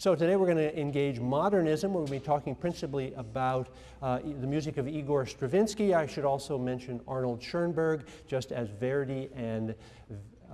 So today we're going to engage modernism. We're going to be talking principally about uh, the music of Igor Stravinsky. I should also mention Arnold Schoenberg, just as Verdi and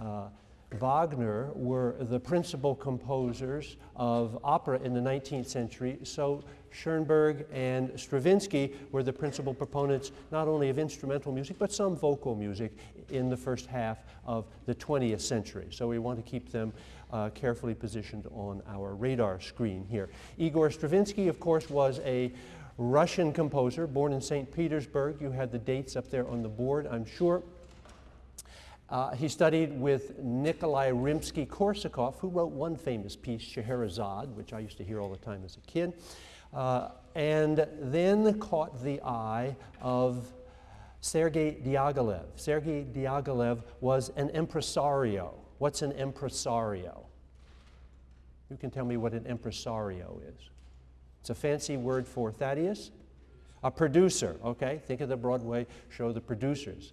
uh, Wagner were the principal composers of opera in the 19th century, so Schoenberg and Stravinsky were the principal proponents not only of instrumental music, but some vocal music in the first half of the 20th century. So we want to keep them uh, carefully positioned on our radar screen here. Igor Stravinsky, of course, was a Russian composer born in St. Petersburg. You had the dates up there on the board, I'm sure. Uh, he studied with Nikolai Rimsky-Korsakov, who wrote one famous piece, Scheherazade, which I used to hear all the time as a kid, uh, and then caught the eye of Sergei Diaghilev. Sergei Diaghilev was an impresario. What's an impresario? You can tell me what an impresario is. It's a fancy word for Thaddeus? A producer, okay? Think of the Broadway show, The Producers.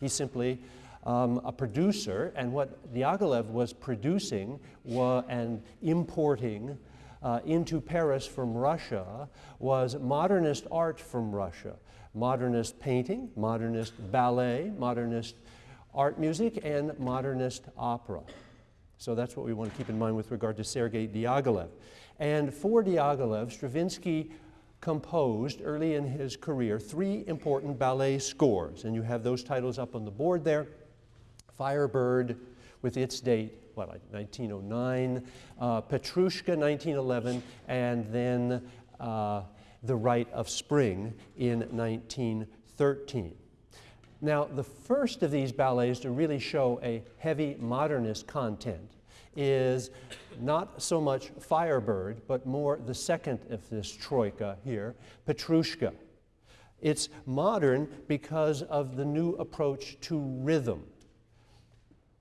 He's simply um, a producer, and what Diaghilev was producing wa and importing uh, into Paris from Russia was modernist art from Russia. Modernist painting, modernist ballet, modernist art music, and modernist opera. So that's what we want to keep in mind with regard to Sergei Diaghilev. And for Diaghilev, Stravinsky composed early in his career three important ballet scores, and you have those titles up on the board there. Firebird with its date, what, 1909, uh, Petrushka 1911, and then uh, The Rite of Spring in 1913. Now, the first of these ballets to really show a heavy modernist content is not so much Firebird, but more the second of this troika here, Petrushka. It's modern because of the new approach to rhythm.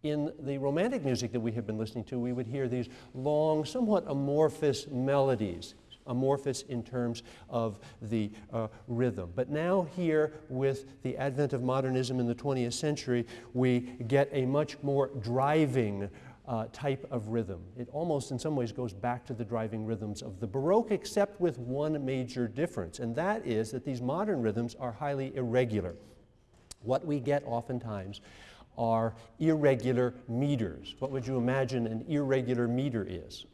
In the romantic music that we have been listening to, we would hear these long, somewhat amorphous melodies amorphous in terms of the uh, rhythm. But now here with the advent of modernism in the 20th century, we get a much more driving uh, type of rhythm. It almost in some ways goes back to the driving rhythms of the Baroque except with one major difference and that is that these modern rhythms are highly irregular. What we get oftentimes are irregular meters. What would you imagine an irregular meter is?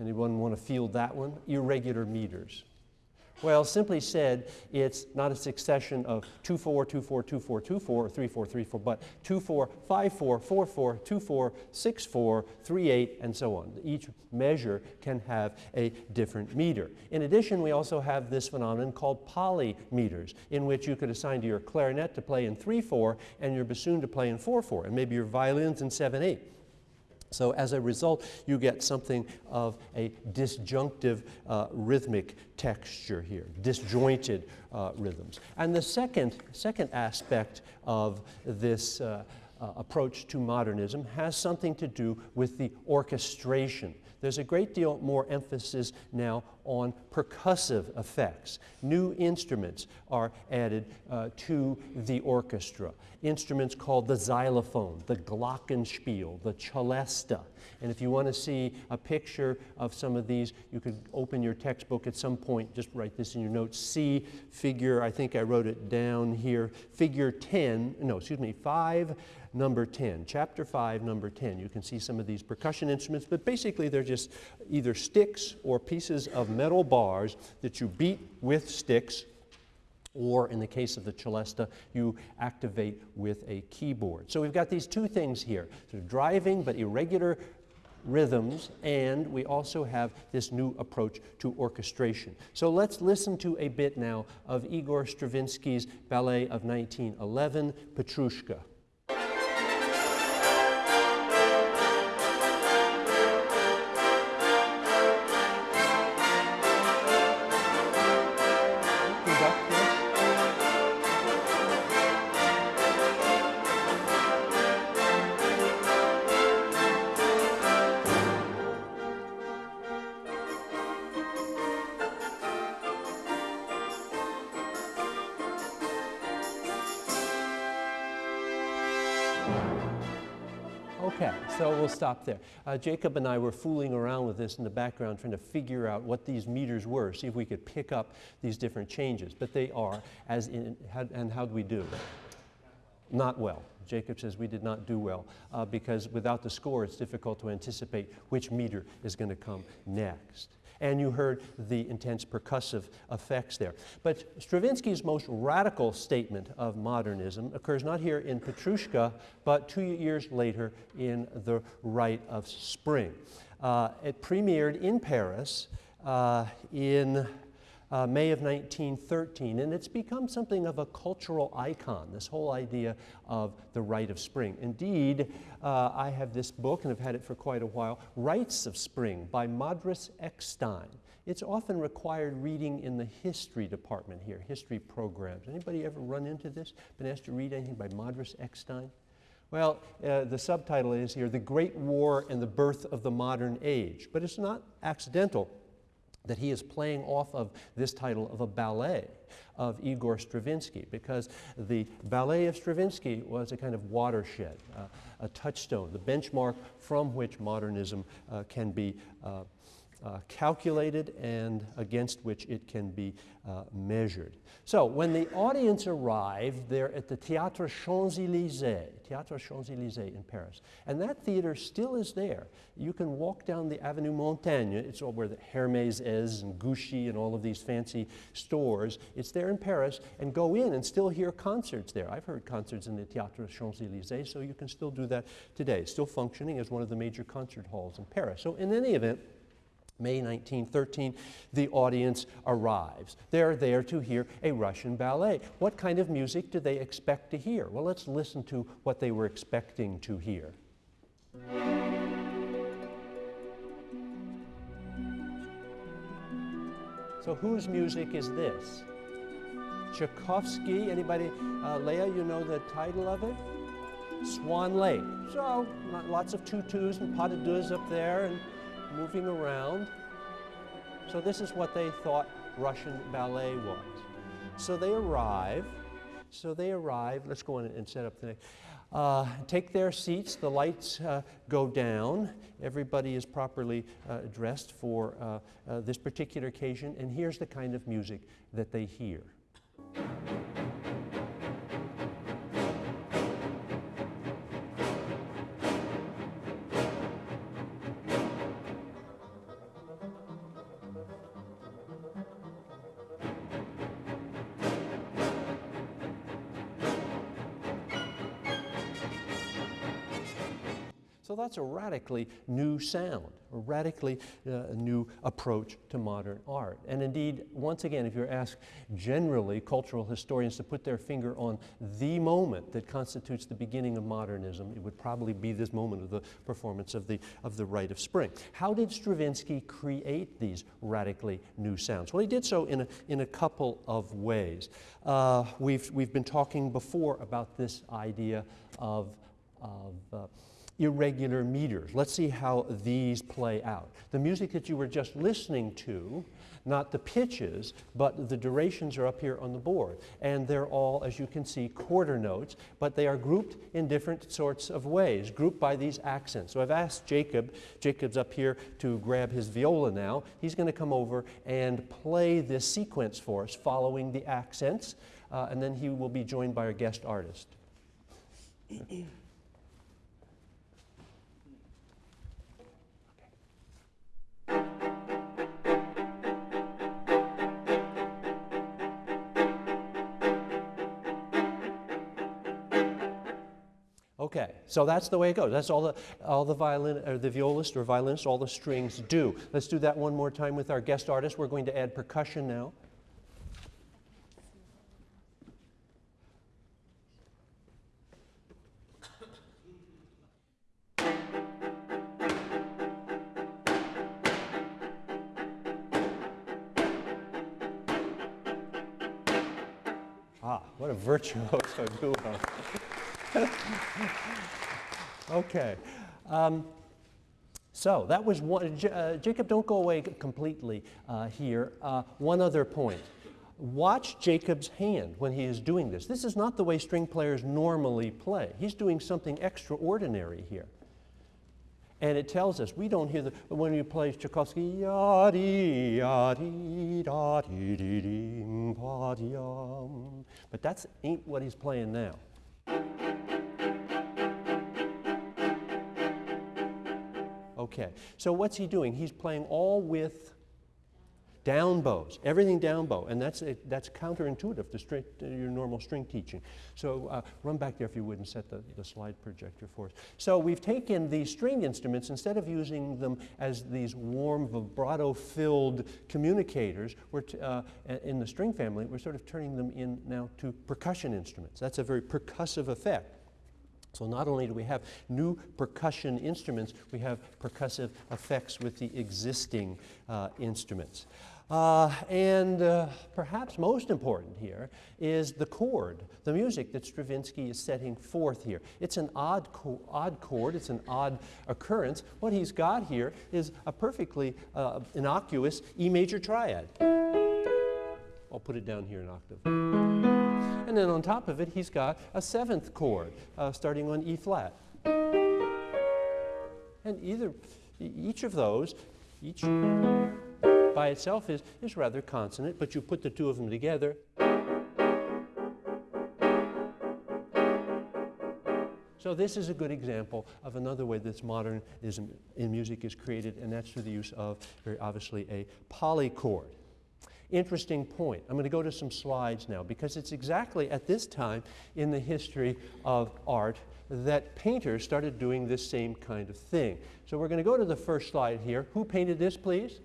Anyone want to field that one? Irregular meters. Well, simply said, it's not a succession of 2 4, 2 4, 2 4, 2 4, or 3 4, 3 4, but 2 4, 5 4, 4 4, 2 4, 6 4, 3 8, and so on. Each measure can have a different meter. In addition, we also have this phenomenon called polymeters, in which you could assign to your clarinet to play in 3 4 and your bassoon to play in 4 4, and maybe your violins in 7 8. So as a result, you get something of a disjunctive uh, rhythmic texture here, disjointed uh, rhythms. And the second, second aspect of this uh, uh approach to modernism has something to do with the orchestration. There's a great deal more emphasis now on percussive effects. New instruments are added uh, to the orchestra. Instruments called the xylophone, the glockenspiel, the celesta. And if you want to see a picture of some of these, you could open your textbook at some point, just write this in your notes, see figure, I think I wrote it down here, figure 10, no, excuse me, 5, number 10, chapter 5, number 10. You can see some of these percussion instruments, but basically they're just either sticks or pieces of metal bars that you beat with sticks or in the case of the celesta, you activate with a keyboard. So we've got these two things here, sort of driving but irregular rhythms, and we also have this new approach to orchestration. So let's listen to a bit now of Igor Stravinsky's ballet of 1911, Petrushka. So we'll stop there. Uh, Jacob and I were fooling around with this in the background, trying to figure out what these meters were, see if we could pick up these different changes. But they are, as in, and how do we do? Not well. Jacob says we did not do well uh, because without the score, it's difficult to anticipate which meter is going to come next. And you heard the intense percussive effects there. But Stravinsky's most radical statement of modernism occurs not here in Petrushka, but two years later in The Rite of Spring. Uh, it premiered in Paris uh, in uh, May of 1913, and it's become something of a cultural icon, this whole idea of the rite of spring. Indeed, uh, I have this book, and I've had it for quite a while, Rites of Spring by Modris Eckstein. It's often required reading in the history department here, history programs. Anybody ever run into this? Been asked to read anything by Modris Eckstein? Well, uh, the subtitle is here, The Great War and the Birth of the Modern Age. But it's not accidental that he is playing off of this title of a ballet of Igor Stravinsky because the ballet of Stravinsky was a kind of watershed, uh, a touchstone, the benchmark from which modernism uh, can be uh, uh, calculated and against which it can be uh, measured. So when the audience arrived, they're at the Théâtre Champs-Élysées, Théâtre Champs-Élysées in Paris. And that theater still is there. You can walk down the Avenue Montaigne, it's where the Hermès is and Gucci and all of these fancy stores. It's there in Paris and go in and still hear concerts there. I've heard concerts in the Théâtre Champs-Élysées, so you can still do that today. Still functioning as one of the major concert halls in Paris. So in any event, May 1913, the audience arrives. They're there to hear a Russian ballet. What kind of music do they expect to hear? Well, let's listen to what they were expecting to hear. So whose music is this? Tchaikovsky, anybody? Uh, Leah, you know the title of it? Swan Lake. So lots of tutus and pas de deux up there and moving around. So this is what they thought Russian ballet was. So they arrive. So they arrive. Let's go in and set up the next. Uh, take their seats. The lights uh, go down. Everybody is properly uh, dressed for uh, uh, this particular occasion. And here's the kind of music that they hear. So that's a radically new sound, a radically uh, new approach to modern art. And indeed, once again, if you're asked generally cultural historians to put their finger on the moment that constitutes the beginning of modernism, it would probably be this moment of the performance of the, of the Rite of Spring. How did Stravinsky create these radically new sounds? Well, he did so in a, in a couple of ways. Uh, we've, we've been talking before about this idea of, of uh, irregular meters. Let's see how these play out. The music that you were just listening to, not the pitches, but the durations are up here on the board. And they're all, as you can see, quarter notes, but they are grouped in different sorts of ways, grouped by these accents. So I've asked Jacob, Jacob's up here to grab his viola now. He's going to come over and play this sequence for us following the accents, uh, and then he will be joined by our guest artist. Okay, so that's the way it goes. That's all the, all the violin, or the violist or violinist, all the strings do. Let's do that one more time with our guest artist. We're going to add percussion now. Ah, what a virtuoso duo. okay. Um, so that was one. Uh, Jacob, don't go away completely uh, here. Uh, one other point. Watch Jacob's hand when he is doing this. This is not the way string players normally play. He's doing something extraordinary here. And it tells us, we don't hear the, when you play Tchaikovsky, da, dee, but that's ain't what he's playing now. Okay, so what's he doing? He's playing all with down bows, everything down bow, and that's, a, that's counterintuitive to, string, to your normal string teaching. So uh, run back there if you would and set the, the slide projector for us. So we've taken these string instruments, instead of using them as these warm vibrato-filled communicators we're uh, in the string family, we're sort of turning them in now to percussion instruments. That's a very percussive effect. So not only do we have new percussion instruments, we have percussive effects with the existing uh, instruments. Uh, and uh, perhaps most important here is the chord, the music that Stravinsky is setting forth here. It's an odd, odd chord, it's an odd occurrence. What he's got here is a perfectly uh, innocuous E major triad. I'll put it down here an octave. And then on top of it, he's got a seventh chord uh, starting on E flat. And either, each of those, each by itself is, is rather consonant, but you put the two of them together. So this is a good example of another way that modernism in music is created, and that's through the use of, very obviously, a polychord interesting point. I'm going to go to some slides now because it's exactly at this time in the history of art that painters started doing this same kind of thing. So we're going to go to the first slide here. Who painted this, please?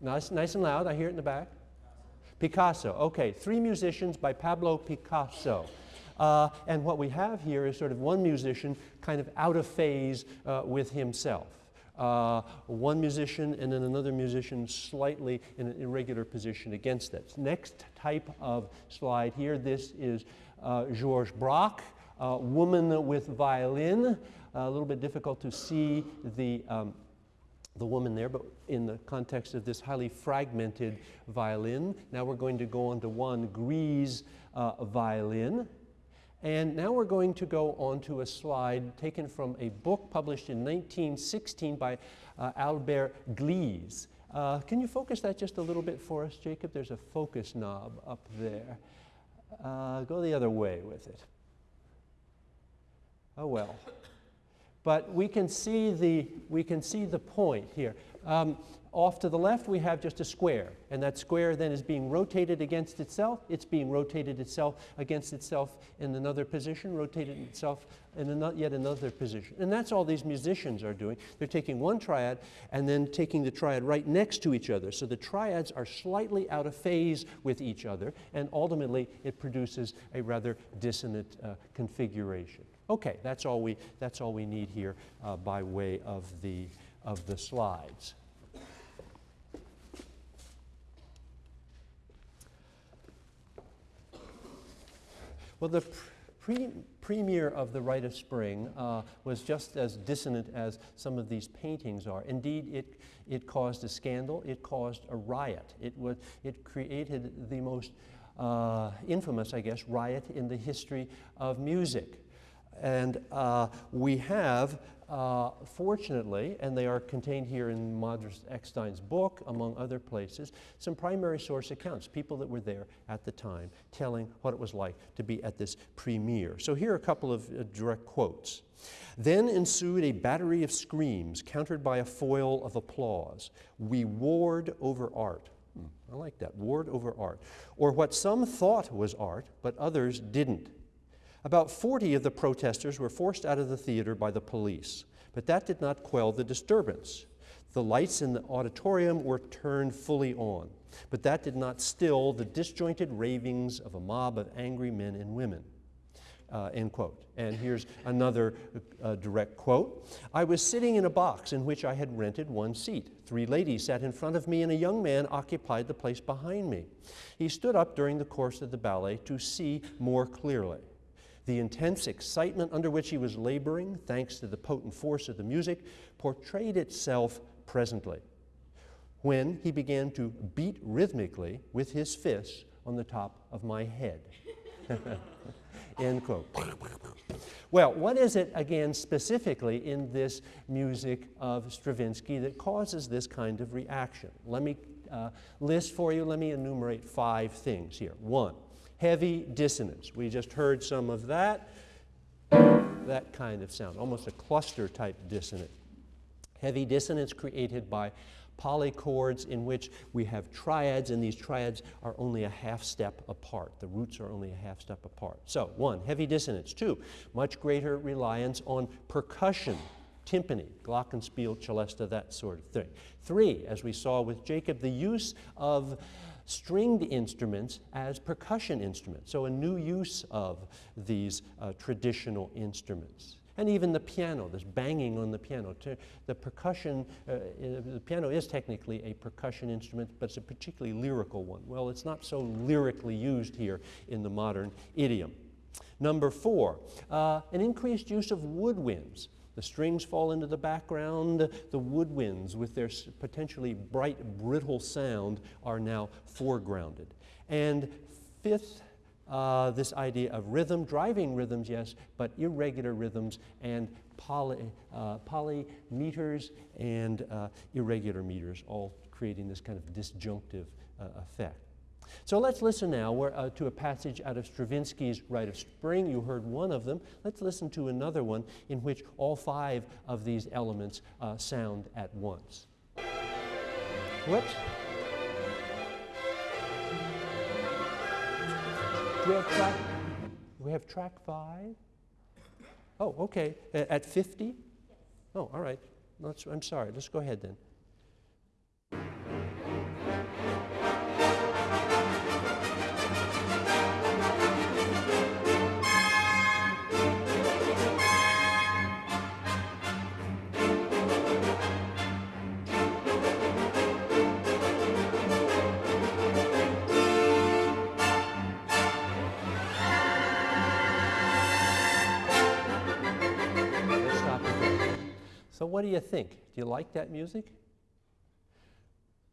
Nice, nice and loud. I hear it in the back. Picasso. Okay, three musicians by Pablo Picasso. Uh, and what we have here is sort of one musician kind of out of phase uh, with himself uh, one musician and then another musician slightly in an irregular position against that. Next type of slide here, this is uh, Georges Braque, uh, woman with violin. a little bit difficult to see the um, the woman there, but in the context of this highly fragmented violin. Now we're going to go on to Juan Gris uh, violin. And now we're going to go on to a slide taken from a book published in 1916 by uh, Albert Gleizes. Uh, can you focus that just a little bit for us, Jacob? There's a focus knob up there. Uh, go the other way with it. Oh well. But we can see the, we can see the point here. Um, off to the left, we have just a square, and that square then is being rotated against itself. It's being rotated itself against itself in another position, rotated itself in an yet another position. And that's all these musicians are doing. They're taking one triad and then taking the triad right next to each other. So the triads are slightly out of phase with each other, and ultimately it produces a rather dissonant uh, configuration. Okay, that's all we, that's all we need here uh, by way of the, of the slides. Well, the pre premiere of The Rite of Spring uh, was just as dissonant as some of these paintings are. Indeed, it, it caused a scandal, it caused a riot. It, was, it created the most uh, infamous, I guess, riot in the history of music. And uh, we have uh, fortunately, and they are contained here in Modris Eckstein's book, among other places, some primary source accounts, people that were there at the time, telling what it was like to be at this premiere. So here are a couple of uh, direct quotes. Then ensued a battery of screams, countered by a foil of applause. We warred over art. Hmm, I like that, warred over art. Or what some thought was art, but others didn't. About 40 of the protesters were forced out of the theater by the police, but that did not quell the disturbance. The lights in the auditorium were turned fully on, but that did not still the disjointed ravings of a mob of angry men and women. Uh, end quote. And here's another uh, direct quote. I was sitting in a box in which I had rented one seat. Three ladies sat in front of me, and a young man occupied the place behind me. He stood up during the course of the ballet to see more clearly. The intense excitement under which he was laboring, thanks to the potent force of the music, portrayed itself presently when he began to beat rhythmically with his fists on the top of my head. end quote. Well, what is it, again, specifically in this music of Stravinsky that causes this kind of reaction? Let me uh, list for you, let me enumerate five things here. One, heavy dissonance. We just heard some of that. That kind of sound, almost a cluster type dissonant. Heavy dissonance created by polychords in which we have triads, and these triads are only a half step apart. The roots are only a half step apart. So, one, heavy dissonance. Two, much greater reliance on percussion, timpani, glockenspiel, celesta, that sort of thing. Three, as we saw with Jacob, the use of stringed instruments as percussion instruments, so a new use of these uh, traditional instruments and even the piano, this banging on the piano. The percussion, uh, the piano is technically a percussion instrument, but it's a particularly lyrical one. Well, it's not so lyrically used here in the modern idiom. Number four, uh, an increased use of woodwinds. The strings fall into the background. The woodwinds, with their potentially bright, brittle sound, are now foregrounded. And fifth, uh, this idea of rhythm, driving rhythms, yes, but irregular rhythms and poly, uh, polymeters and uh, irregular meters, all creating this kind of disjunctive uh, effect. So let's listen now uh, to a passage out of Stravinsky's Rite of Spring. You heard one of them. Let's listen to another one in which all five of these elements uh, sound at once. Whoops. we have track, we have track five? Oh, okay. At 50? Oh, all right. Let's, I'm sorry. Let's go ahead then. What do you think? Do you like that music?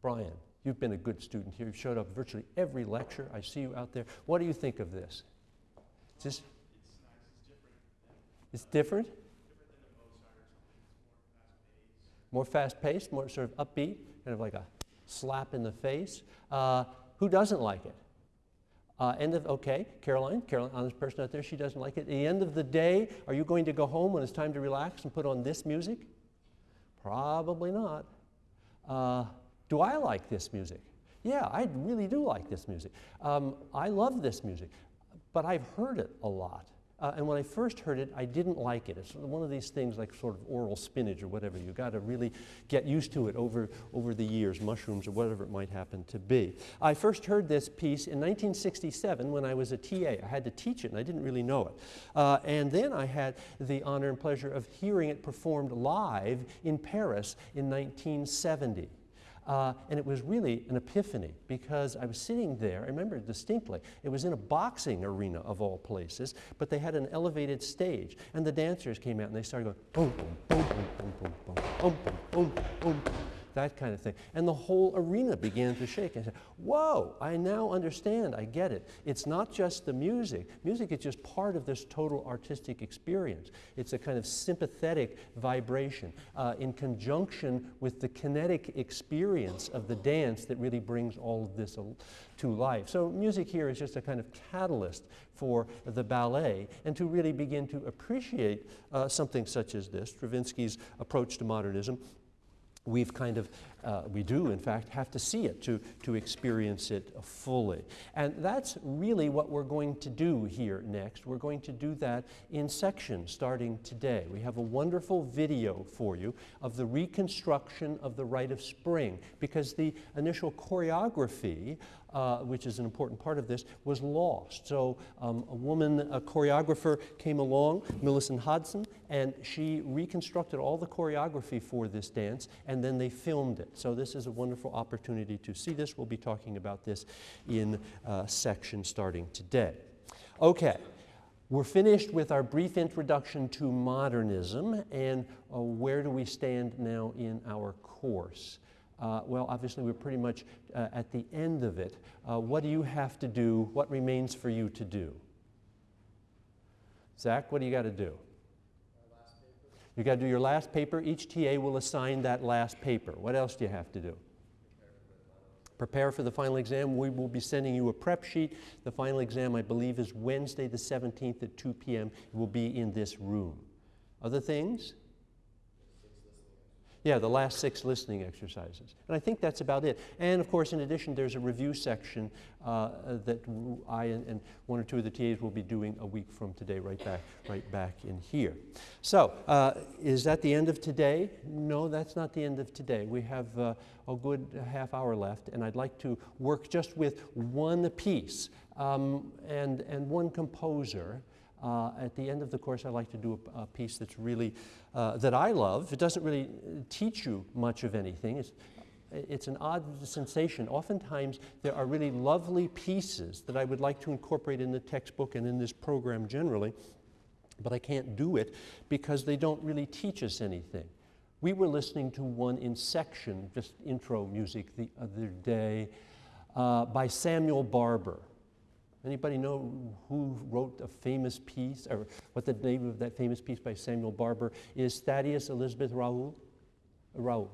Brian, you've been a good student here. You've showed up virtually every lecture. I see you out there. What do you think of this? It's, just, it's different? More fast paced, more sort of upbeat, kind of like a slap in the face. Uh, who doesn't like it? Uh, end of, okay, Caroline, Caroline, honest person out there, she doesn't like it. At the end of the day, are you going to go home when it's time to relax and put on this music? Probably not. Uh, do I like this music? Yeah, I really do like this music. Um, I love this music, but I've heard it a lot. Uh, and when I first heard it, I didn't like it. It's one of these things like sort of oral spinach or whatever. You've got to really get used to it over, over the years, mushrooms or whatever it might happen to be. I first heard this piece in 1967 when I was a TA. I had to teach it and I didn't really know it. Uh, and then I had the honor and pleasure of hearing it performed live in Paris in 1970. Uh, and it was really an epiphany because I was sitting there, I remember distinctly, it was in a boxing arena of all places, but they had an elevated stage. And the dancers came out and they started going boom, boom, boom, boom, boom, boom, boom, boom, boom, boom, boom that kind of thing. And the whole arena began to shake. and said, whoa, I now understand, I get it. It's not just the music. Music is just part of this total artistic experience. It's a kind of sympathetic vibration uh, in conjunction with the kinetic experience of the dance that really brings all of this to life. So music here is just a kind of catalyst for the ballet and to really begin to appreciate uh, something such as this, Stravinsky's approach to modernism, we've kind of, uh, we do in fact have to see it to, to experience it fully. And that's really what we're going to do here next. We're going to do that in sections starting today. We have a wonderful video for you of the reconstruction of the Rite of Spring because the initial choreography uh, which is an important part of this, was lost. So um, a woman, a choreographer came along, Millicent Hodson, and she reconstructed all the choreography for this dance, and then they filmed it. So this is a wonderful opportunity to see this. We'll be talking about this in uh, section starting today. Okay. We're finished with our brief introduction to modernism and uh, where do we stand now in our course. Uh, well, obviously, we're pretty much uh, at the end of it. Uh, what do you have to do? What remains for you to do? Zach, what do you got to do? You got to do your last paper. Each TA will assign that last paper. What else do you have to do? Prepare for the final exam. We will be sending you a prep sheet. The final exam, I believe, is Wednesday the 17th at 2 p.m. It will be in this room. Other things? Yeah, the last six listening exercises. And I think that's about it. And of course, in addition, there's a review section uh, that I and, and, one or two of the TAs will be doing a week from today, right back, right back in here. So, uh, is that the end of today? No, that's not the end of today. We have uh, a good half hour left, and I'd like to work just with one piece um, and, and one composer. Uh, at the end of the course, I like to do a, a piece that's really, uh, that I love. It doesn't really teach you much of anything. It's, it's an odd sensation. Oftentimes, there are really lovely pieces that I would like to incorporate in the textbook and in this program generally, but I can't do it because they don't really teach us anything. We were listening to one in section, just intro music the other day, uh, by Samuel Barber. Anybody know who wrote a famous piece, or what the name of that famous piece by Samuel Barber is? Thaddeus Elizabeth Raoul? Raoul.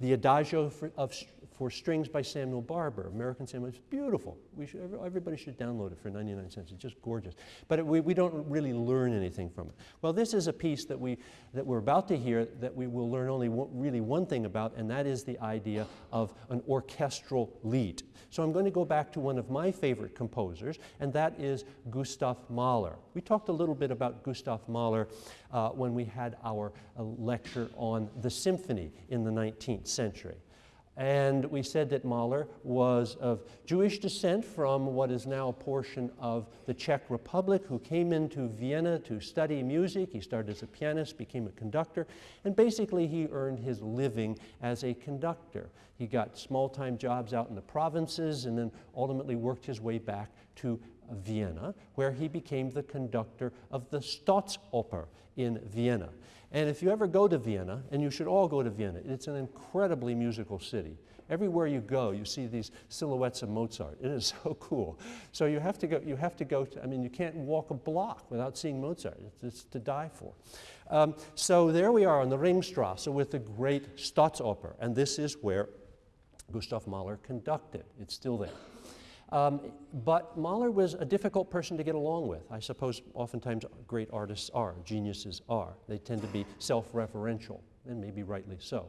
The Adagio of, for Strings by Samuel Barber, American Samuel. It's beautiful. We should, everybody should download it for 99 cents. It's just gorgeous. But it, we, we don't really learn anything from it. Well, this is a piece that, we, that we're about to hear that we will learn only one, really one thing about, and that is the idea of an orchestral Lied. So I'm going to go back to one of my favorite composers, and that is Gustav Mahler. We talked a little bit about Gustav Mahler uh, when we had our uh, lecture on the symphony in the 19th century. And we said that Mahler was of Jewish descent from what is now a portion of the Czech Republic, who came into Vienna to study music. He started as a pianist, became a conductor, and basically he earned his living as a conductor. He got small time jobs out in the provinces and then ultimately worked his way back to Vienna, where he became the conductor of the Staatsoper in Vienna. And if you ever go to Vienna, and you should all go to Vienna, it's an incredibly musical city. Everywhere you go, you see these silhouettes of Mozart. It is so cool. So you have to go, you have to go to, I mean, you can't walk a block without seeing Mozart. It's, it's to die for. Um, so there we are on the Ringstrasse with the great Staatsoper, and this is where Gustav Mahler conducted. It's still there. Um, but Mahler was a difficult person to get along with. I suppose oftentimes great artists are, geniuses are. They tend to be self-referential, and maybe rightly so.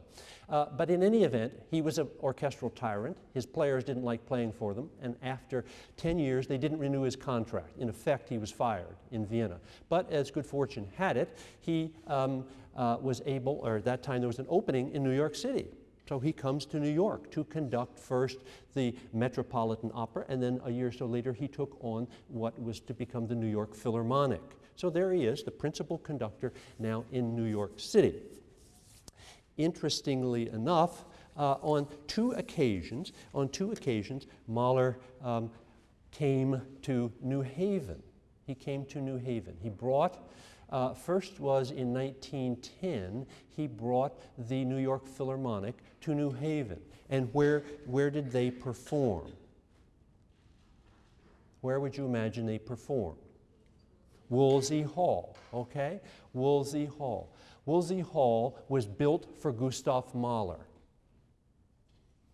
Uh, but in any event, he was an orchestral tyrant. His players didn't like playing for them, and after 10 years, they didn't renew his contract. In effect, he was fired in Vienna. But as good fortune had it, he um, uh, was able, or at that time there was an opening in New York City so he comes to New York to conduct first the Metropolitan Opera, and then a year or so later he took on what was to become the New York Philharmonic. So there he is, the principal conductor now in New York City. Interestingly enough, uh, on two occasions, on two occasions, Mahler um, came to New Haven. He came to New Haven. He brought uh, first was in 1910, he brought the New York Philharmonic to New Haven. And where, where did they perform? Where would you imagine they performed? Woolsey Hall, okay? Woolsey Hall. Woolsey Hall was built for Gustav Mahler.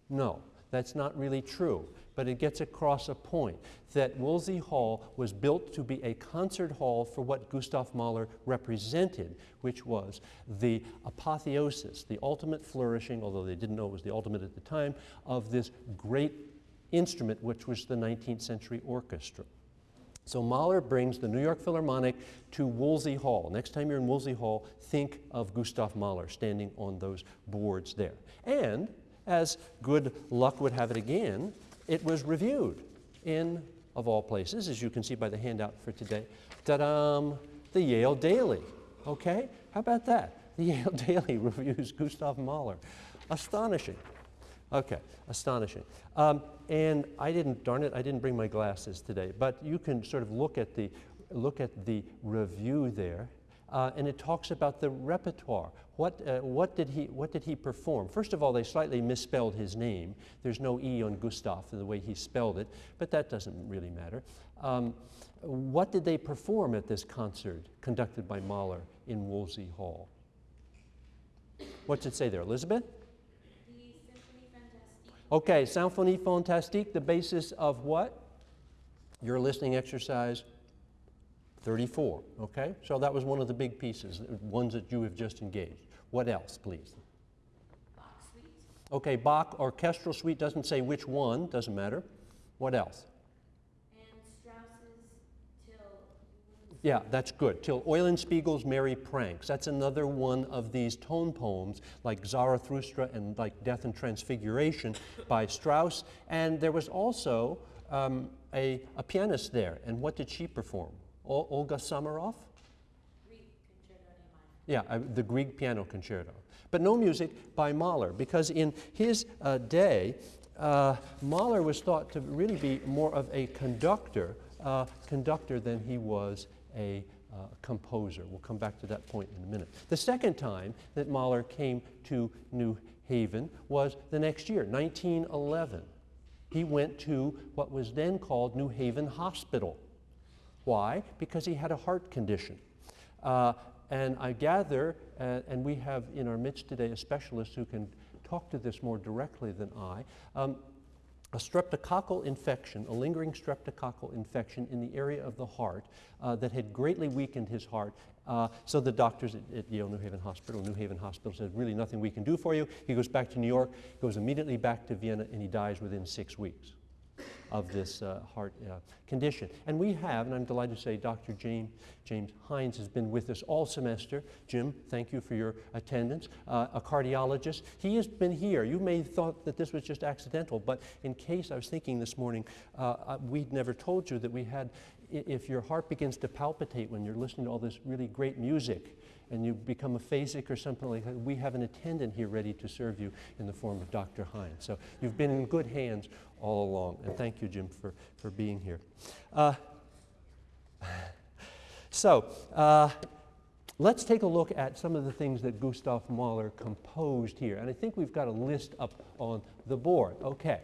No, that's not really true but it gets across a point that Woolsey Hall was built to be a concert hall for what Gustav Mahler represented, which was the apotheosis, the ultimate flourishing, although they didn't know it was the ultimate at the time, of this great instrument, which was the 19th century orchestra. So Mahler brings the New York Philharmonic to Woolsey Hall. Next time you're in Woolsey Hall, think of Gustav Mahler standing on those boards there. And as good luck would have it again, it was reviewed in, of all places, as you can see by the handout for today, ta-da, the Yale Daily. Okay? How about that? The Yale Daily reviews Gustav Mahler. Astonishing. Okay, astonishing. Um, and I didn't, darn it, I didn't bring my glasses today, but you can sort of look at the, look at the review there. Uh, and it talks about the repertoire. What, uh, what, did he, what did he perform? First of all, they slightly misspelled his name. There's no E on Gustav in the way he spelled it, but that doesn't really matter. Um, what did they perform at this concert conducted by Mahler in Woolsey Hall? What's it say there, Elizabeth? Okay, Symphonie Fantastique, the basis of what? Your listening exercise 34, okay? So that was one of the big pieces, ones that you have just engaged. What else, please? Bach suite. Okay, Bach orchestral suite doesn't say which one, doesn't matter. What else? And Strauss's Till. Yeah, that's good. Till Eulenspiegel's Merry Pranks. That's another one of these tone poems like Zarathustra and like Death and Transfiguration by Strauss. And there was also um, a, a pianist there. And what did she perform? O- Olga Samaroff? Grieg Concerto in A minor. Yeah, uh, the Grieg Piano Concerto. But no music by Mahler, because in his uh, day, uh, Mahler was thought to really be more of a conductor, uh, conductor than he was a uh, composer. We'll come back to that point in a minute. The second time that Mahler came to New Haven was the next year, 1911. He went to what was then called New Haven Hospital. Why? Because he had a heart condition. Uh, and I gather, uh, and we have in our midst today a specialist who can talk to this more directly than I, um, a streptococcal infection, a lingering streptococcal infection in the area of the heart uh, that had greatly weakened his heart. Uh, so the doctors at, at, Yale New Haven Hospital, New Haven Hospital said, really nothing we can do for you. He goes back to New York, goes immediately back to Vienna, and he dies within six weeks of this uh, heart uh, condition. And we have, and I'm delighted to say, Dr. James, James Hines has been with us all semester. Jim, thank you for your attendance. Uh, a cardiologist. He has been here. You may have thought that this was just accidental, but in case I was thinking this morning, uh, uh, we'd never told you that we had, if your heart begins to palpitate when you're listening to all this really great music, and you become aphasic or something like that, we have an attendant here ready to serve you in the form of Dr. Hines. So you've been in good hands all along. And thank you, Jim, for, for being here. Uh, so, uh, let's take a look at some of the things that Gustav Mahler composed here. And I think we've got a list up on the board. Okay.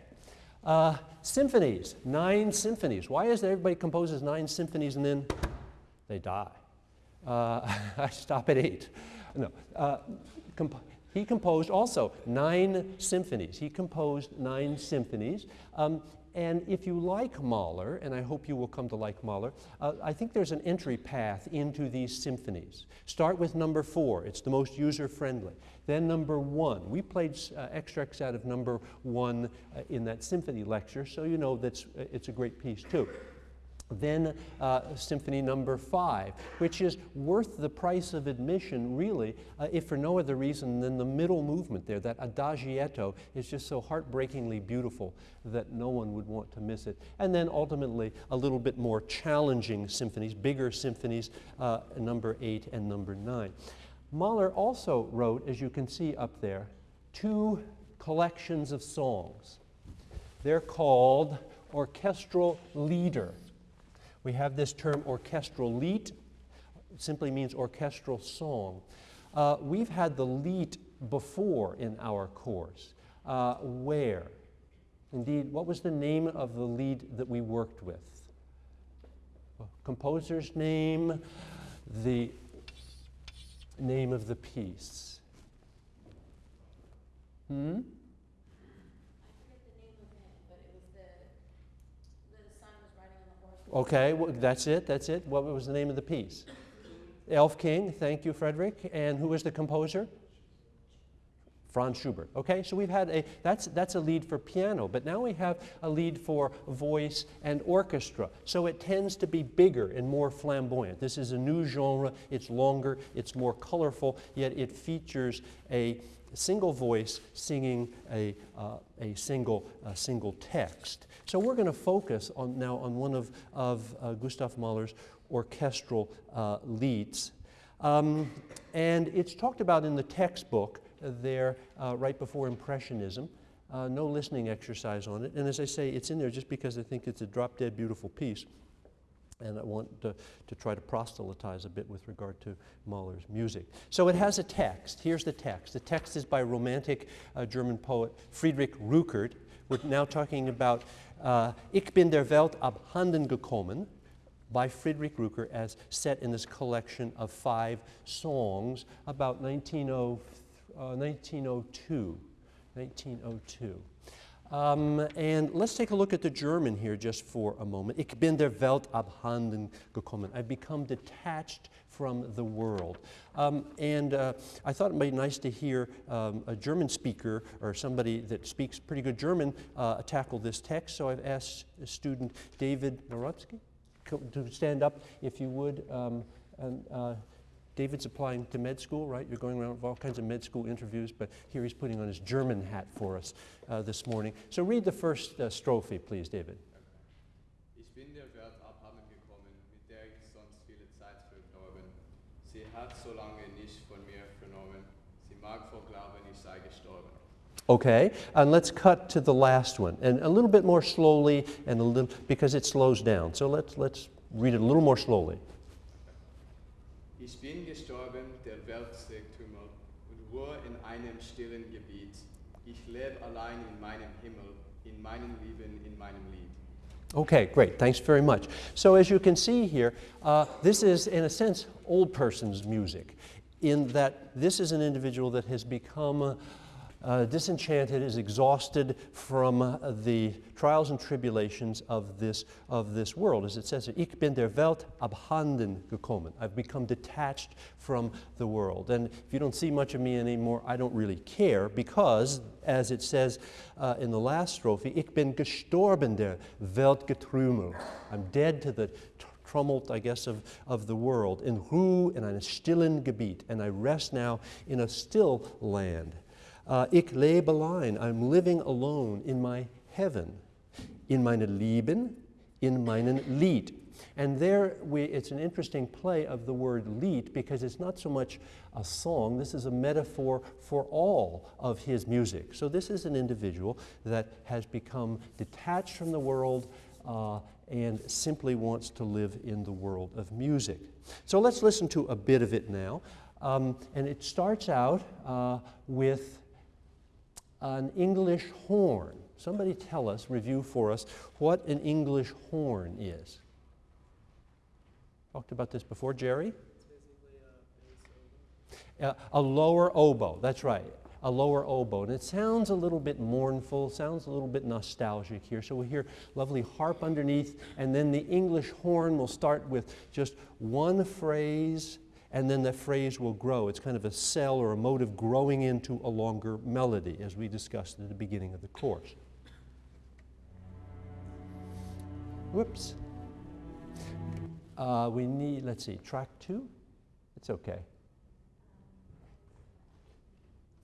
Uh, symphonies, nine symphonies. Why is it everybody composes nine symphonies and then they die? Uh, I stop at eight. No. Uh, comp he composed also nine symphonies. He composed nine symphonies. Um, and if you like Mahler, and I hope you will come to like Mahler, uh, I think there's an entry path into these symphonies. Start with number four, it's the most user friendly. Then number one, we played uh, extracts out of number one uh, in that symphony lecture, so you know that's, uh, it's a great piece too. Then uh, Symphony Number Five, which is worth the price of admission, really, uh, if for no other reason than the middle movement there, that adagietto, is just so heartbreakingly beautiful that no one would want to miss it. And then ultimately, a little bit more challenging symphonies, bigger symphonies, uh, Number Eight and Number Nine. Mahler also wrote, as you can see up there, two collections of songs. They're called orchestral lieder. We have this term orchestral Lied, simply means orchestral song. Uh, we've had the Lied before in our course. Uh, where? Indeed, what was the name of the Lied that we worked with? Composer's name, the name of the piece. Hmm? Okay, well, that's it, that's it. What was the name of the piece? Elf King, thank you, Frederick. And who was the composer? Franz Schubert. Okay, so we've had a, that's, that's a Lied for piano, but now we have a Lied for voice and orchestra. So it tends to be bigger and more flamboyant. This is a new genre, it's longer, it's more colorful, yet it features a single voice singing a, uh, a, single, a single text. So we're going to focus on, now on one of, of uh, Gustav Mahler's orchestral uh, Lieds. Um, and it's talked about in the textbook there uh, right before Impressionism. Uh, no listening exercise on it. And as I say, it's in there just because I think it's a drop dead beautiful piece. And I want to, to try to proselytize a bit with regard to Mahler's music. So it has a text. Here's the text. The text is by Romantic uh, German poet Friedrich Rückert. We're now talking about uh, Ich bin der Welt abhanden gekommen by Friedrich Rückert as set in this collection of five songs about 1900, uh, 1902. 1902. Um, and let's take a look at the German here just for a moment. Ich bin der Welt abhanden gekommen. I've become detached from the world. Um, and uh, I thought it might be nice to hear um, a German speaker or somebody that speaks pretty good German uh, tackle this text. So I've asked student David Narodsky to stand up, if you would. Um, and, uh, David's applying to med school, right? You're going around with all kinds of med school interviews, but here he's putting on his German hat for us uh, this morning. So read the first uh, strophe, please, David. Ich bin der Welt abhanden gekommen, mit der ich sonst viele Zeit verdorben. Sie hat so lange nicht von mir vernommen. Sie mag vor Glauben, ich sei gestorben. Okay, and let's cut to the last one, and a little bit more slowly, and a little because it slows down. So let's let's read it a little more slowly. Ich bin gestorben, der Welt Tümmel, und ruhe in einem stillen Gebiet. Ich lebe allein in meinem Himmel, in meinem Leben, in meinem Lied. Okay, great. Thanks very much. So, as you can see here, uh, this is, in a sense, old person's music, in that this is an individual that has become. Uh, disenchanted, is exhausted from uh, the trials and tribulations of this, of this world. As it says, Ich bin der Welt abhanden gekommen. I've become detached from the world. And if you don't see much of me anymore, I don't really care because, as it says uh, in the last strophe, Ich bin gestorben der Weltgetrümmel. I'm dead to the tumult, I guess, of, of the world. In Ruhe in einem stillen Gebiet. And I rest now in a still land. Uh, ich lebe allein. I'm living alone in my heaven, in meine Lieben, in meinen Lied. And there, we, it's an interesting play of the word Lied because it's not so much a song, this is a metaphor for all of his music. So, this is an individual that has become detached from the world uh, and simply wants to live in the world of music. So, let's listen to a bit of it now. Um, and it starts out uh, with an English horn. Somebody tell us, review for us, what an English horn is. Talked about this before, Jerry? A, a lower oboe, that's right, a lower oboe. And it sounds a little bit mournful, sounds a little bit nostalgic here. So we hear lovely harp underneath, and then the English horn will start with just one phrase and then the phrase will grow. It's kind of a cell or a motive growing into a longer melody, as we discussed at the beginning of the course. Whoops. Uh, we need, let's see, track two? It's okay.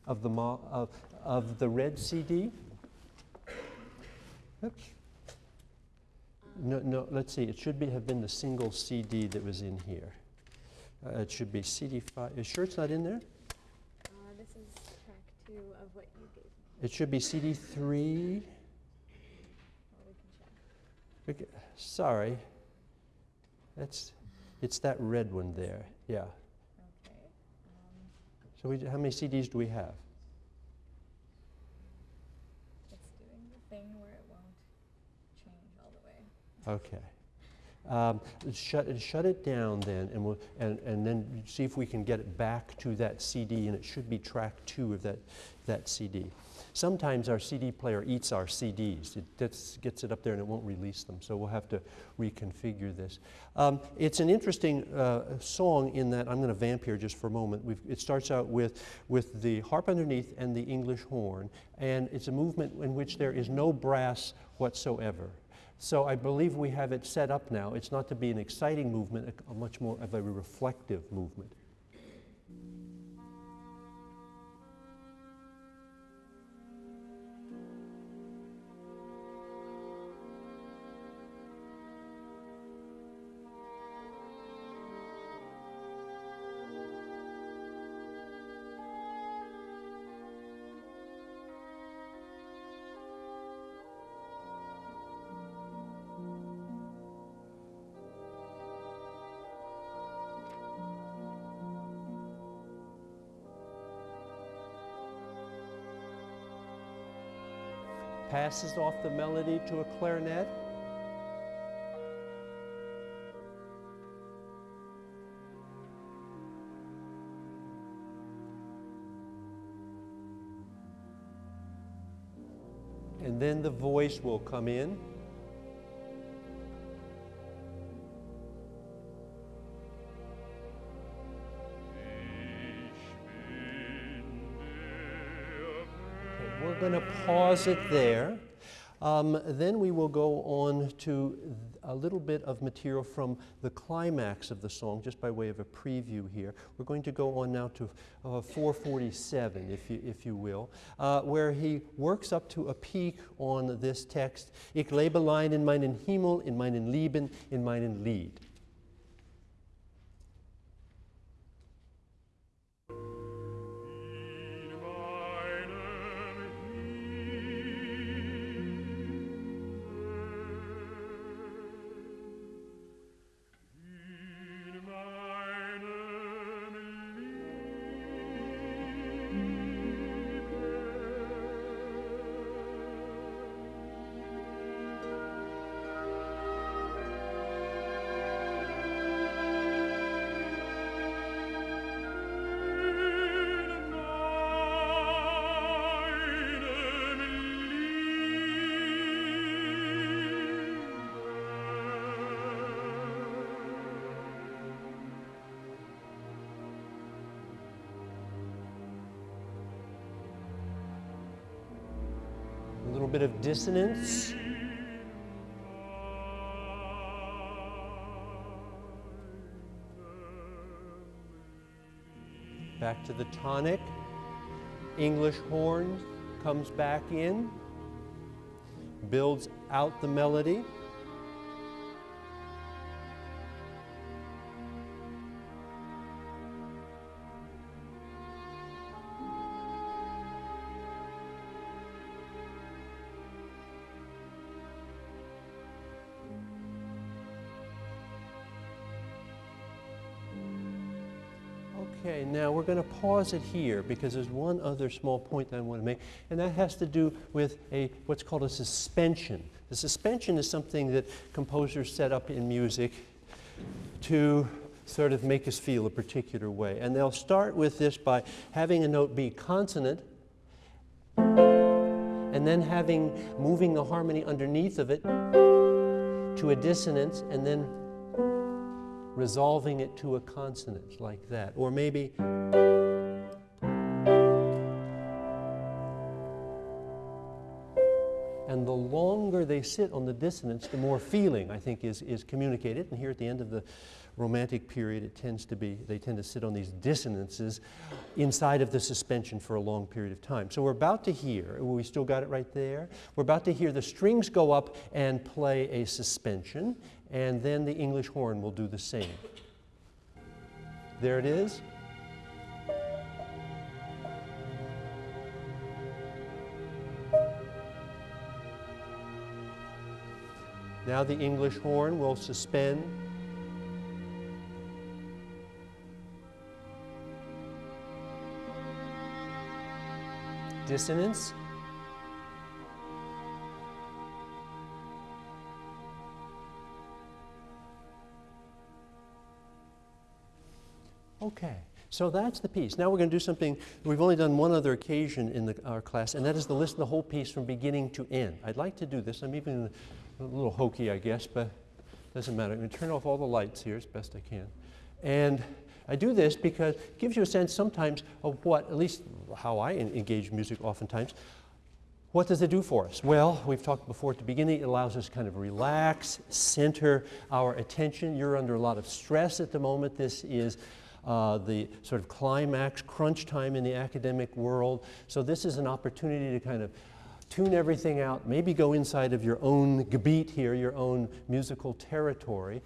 Of the, of, of the red CD? Oops. No, no, let's see, it should be, have been the single CD that was in here. Uh, it should be CD5. Is sure it's not in there? Uh, this is track two of what you gave me. It should be CD3. Well, we can check. We ca- Sorry. That's, it's that red one there. Yeah. Okay. Um, So we, how many CDs do we have? it's doing the thing where it won't change all the way. Okay. Um, shut, shut it down then, and, we'll, and, and then see if we can get it back to that CD, and it should be track two of that, that CD. Sometimes our CD player eats our CDs. It gets, it up there and it won't release them, so we'll have to reconfigure this. Um, it's an interesting uh, song in that I'm going to vamp here just for a moment. We've, it starts out with, with the harp underneath and the English horn, and it's a movement in which there is no brass whatsoever. So I believe we have it set up now. It's not to be an exciting movement, a, a much more of a reflective movement. Passes off the melody to a clarinet. And then the voice will come in. Going to pause it there. Um, then we will go on to a little bit of material from the climax of the song, just by way of a preview here. We're going to go on now to uh, 447, if you, if you will, uh, where he works up to a peak on this text. Ich lebe allein in meinen Himmel, in meinen Lieben, in meinen Lied. Dissonance. Back to the tonic. English horn comes back in, builds out the melody. Okay, now we're going to pause it here because there's one other small point that I want to make, and that has to do with a what's called a suspension. The suspension is something that composers set up in music to sort of make us feel a particular way. And they'll start with this by having a note be consonant and then having moving the harmony underneath of it to a dissonance and then resolving it to a consonant like that. Or maybe and the longer they sit on the dissonance, the more feeling I think is, is communicated. And here at the end of the Romantic period, it tends to be, they tend to sit on these dissonances inside of the suspension for a long period of time. So we're about to hear, we still got it right there, we're about to hear the strings go up and play a suspension, and then the English horn will do the same. There it is. Now the English horn will suspend. Dissonance. Okay, so that's the piece. Now we're going to do something we've only done one other occasion in the, our class, and that is to listen the whole piece from beginning to end. I'd like to do this. I'm even a little hokey, I guess, but doesn't matter. I'm going to turn off all the lights here as best I can. And I do this because it gives you a sense sometimes of what, at least how I engage music oftentimes, what does it do for us? Well, we've talked before at the beginning, it allows us to kind of relax, center our attention. You're under a lot of stress at the moment. This is uh, the sort of climax, crunch time in the academic world. So, this is an opportunity to kind of tune everything out, maybe go inside of your own gebiet here, your own musical territory,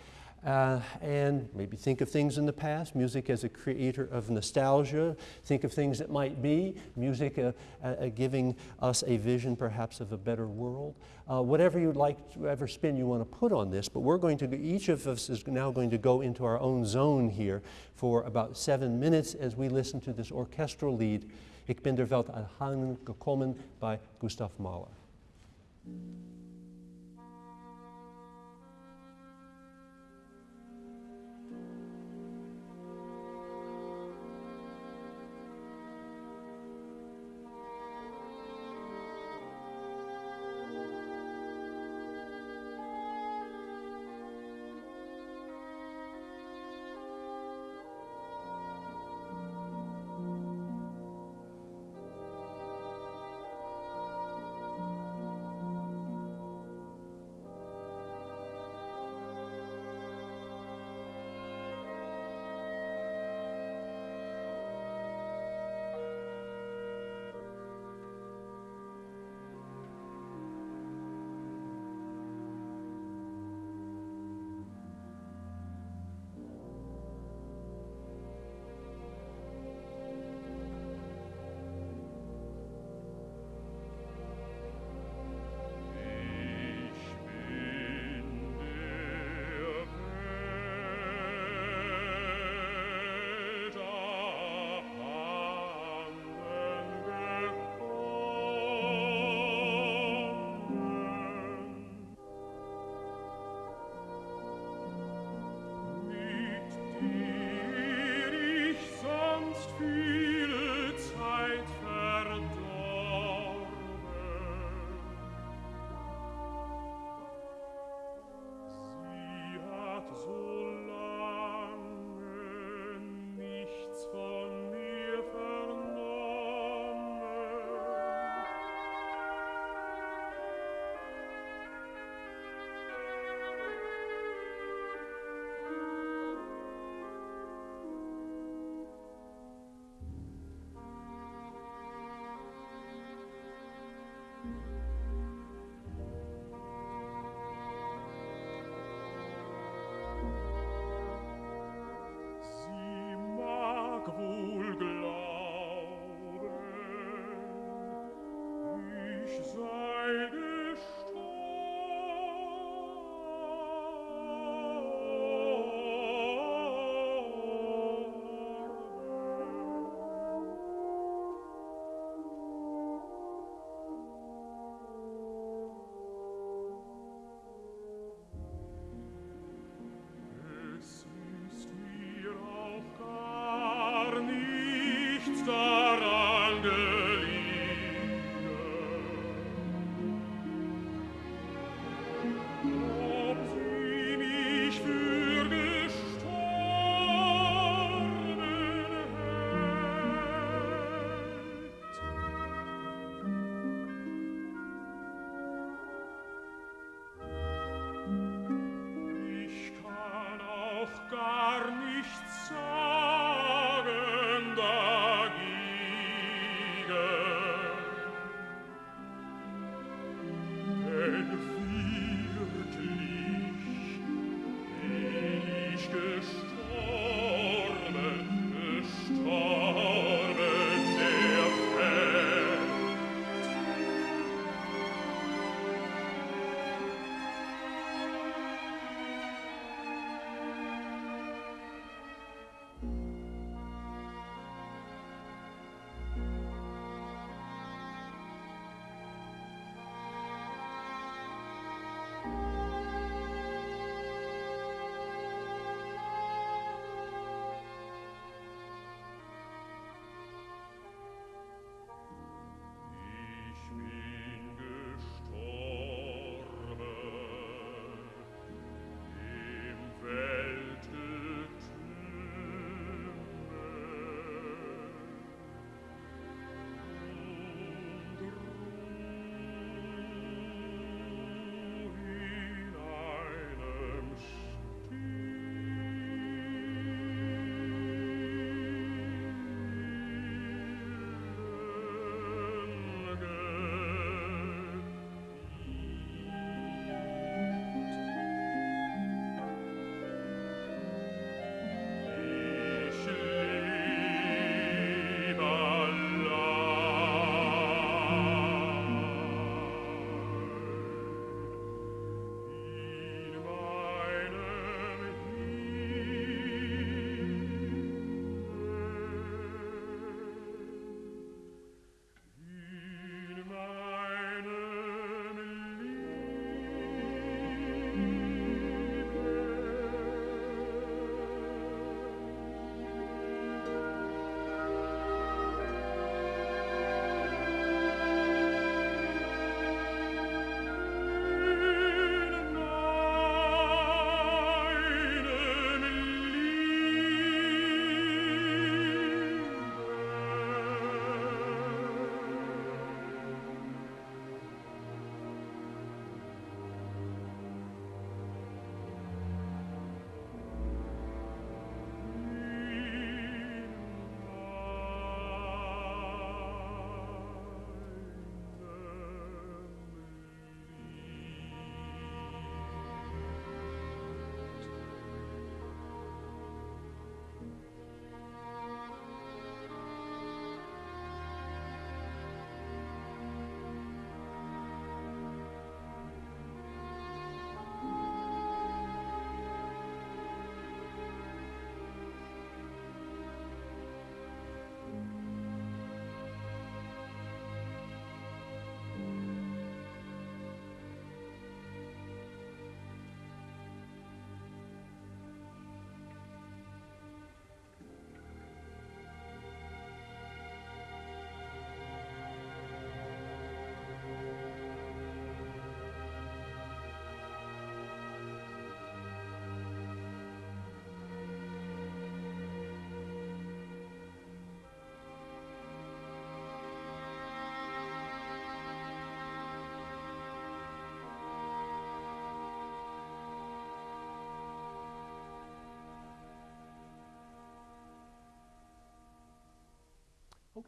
uh, and maybe think of things in the past, music as a creator of nostalgia, think of things that might be, music uh, uh, giving us a vision perhaps of a better world. Uh, whatever you'd like, whatever spin you want to put on this, but we're going to, each of us is now going to go into our own zone here for about seven minutes as we listen to this orchestral Lied, Ich bin der Welt angekommen by Gustav Mahler.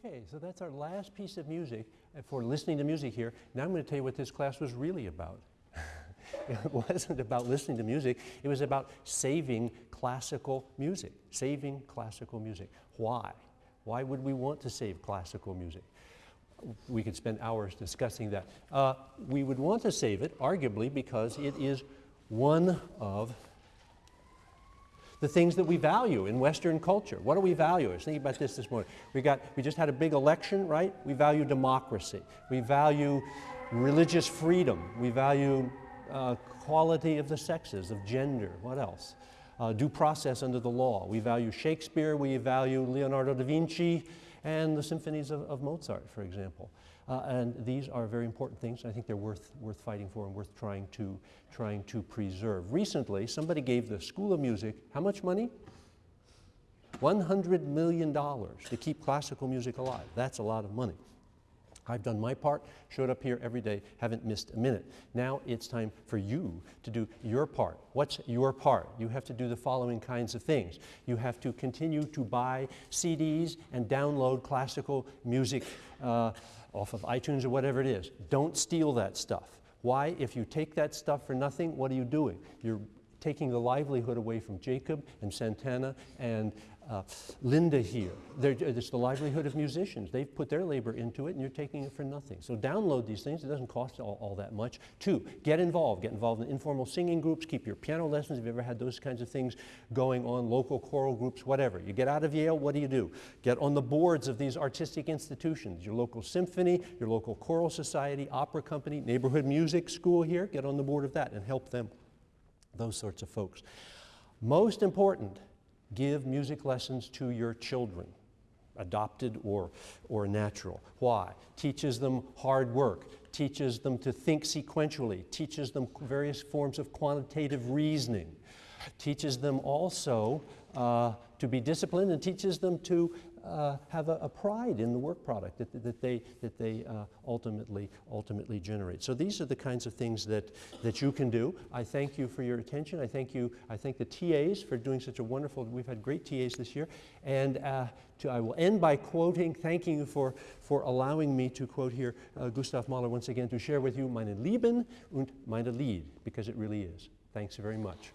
Okay, so that's our last piece of music for listening to music here. Now I'm going to tell you what this class was really about. it wasn't about listening to music, it was about saving classical music. Saving classical music. Why? Why would we want to save classical music? We could spend hours discussing that. Uh, we would want to save it, arguably, because it is one of the things that we value in Western culture. What do we value? I was thinking about this this morning. We, got, we just had a big election, right? We value democracy. We value religious freedom. We value uh, quality of the sexes, of gender. What else? Uh, due process under the law. We value Shakespeare. We value Leonardo da Vinci and the symphonies of, of Mozart, for example. Uh, and these are very important things. I think they're worth, worth fighting for and worth trying to, trying to preserve. Recently, somebody gave the School of Music how much money? $100 million to keep classical music alive. That's a lot of money. I've done my part, showed up here every day, haven't missed a minute. Now it's time for you to do your part. What's your part? You have to do the following kinds of things. You have to continue to buy CDs and download classical music uh, off of iTunes or whatever it is. Don't steal that stuff. Why? If you take that stuff for nothing, what are you doing? You're taking the livelihood away from Jacob and Santana and uh, Linda here. They're, it's the livelihood of musicians. They've put their labor into it and you're taking it for nothing. So download these things. It doesn't cost all, all that much. Two, get involved. Get involved in informal singing groups. Keep your piano lessons. If you've ever had those kinds of things going on, local choral groups, whatever. You get out of Yale, what do you do? Get on the boards of these artistic institutions. Your local symphony, your local choral society, opera company, neighborhood music school here. Get on the board of that and help them. Those sorts of folks. Most important, give music lessons to your children, adopted or, or natural. Why? Teaches them hard work, teaches them to think sequentially, teaches them various forms of quantitative reasoning, teaches them also uh, to be disciplined, and teaches them to uh, have a, a, pride in the work product that, that they, that they uh, ultimately, ultimately generate. So these are the kinds of things that, that you can do. I thank you for your attention. I thank you, I thank the TAs for doing such a wonderful, we've had great TAs this year. And uh, to, I will end by quoting, thanking you for, for allowing me to quote here uh, Gustav Mahler once again to share with you meine Lieben und meine Lied, because it really is. Thanks very much.